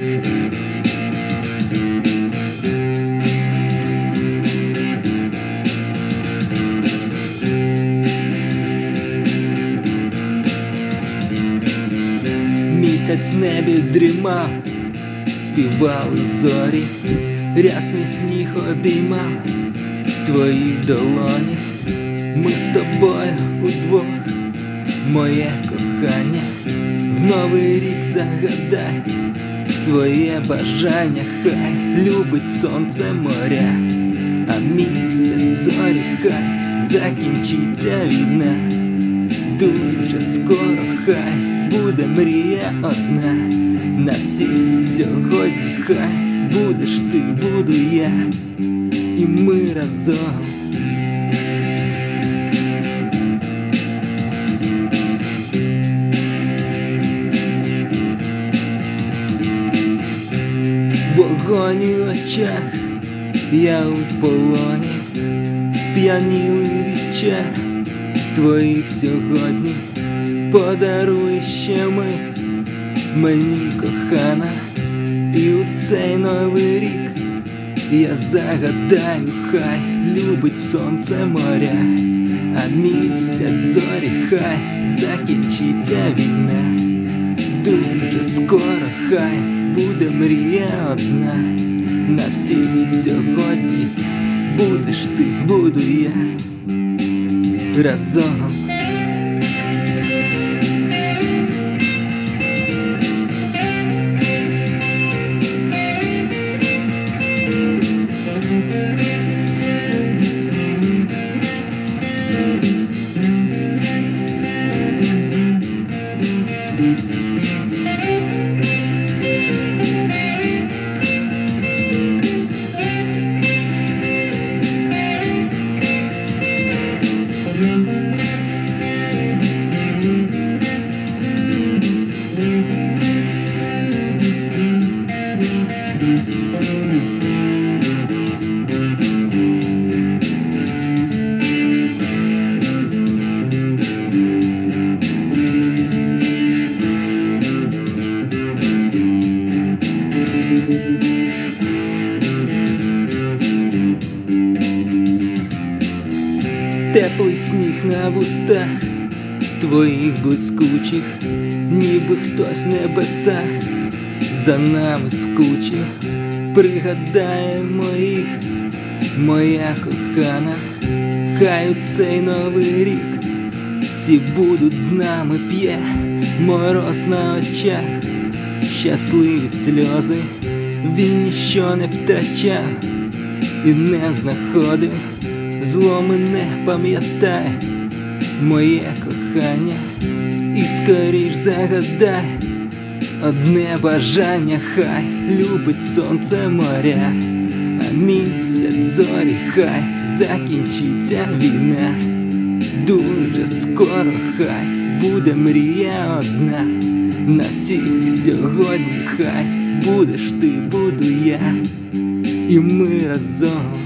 Місяць в небі дрімав, співали зорі, рясний сніг обіймав твої долоні, ми з тобою удвох, моє кохання, в новий рік загадай своє бажання, хай любить сонце моря, а місяць зорі, хай закінчиться війна, дуже скоро хай буде мрія одна, на всіх сьогодні хай будеш ти, буду я, і ми разом. Вогонь у очах, я у полоні, сп'янілий від чар твоїх сьогодні, подаруй ще мить. Мені кохана, і у цей новий рік я загадаю, хай любить сонце моря, а місяць зорі, хай закінчиться війна. Дуже скоро хай буде мрія одна, на всіх сьогодні будеш ти, буду я разом. Теплий сніг на вустах твоїх блискучих, ніби хтось в небесах за нами скучив, пригадає моїх, моя кохана, хай у цей новий рік всі будуть з нами п'є. Мороз на очах, щасливі сльози, він ніщо не втрачав і не знаходив зло мене пам'ятай, моє кохання, і скоріш загадай одне бажання, хай любить сонце моря, а місяць зорі, хай закінчиться війна. Дуже скоро хай буде мрія одна, на всіх сьогодні хай будеш ти, буду я, і ми разом.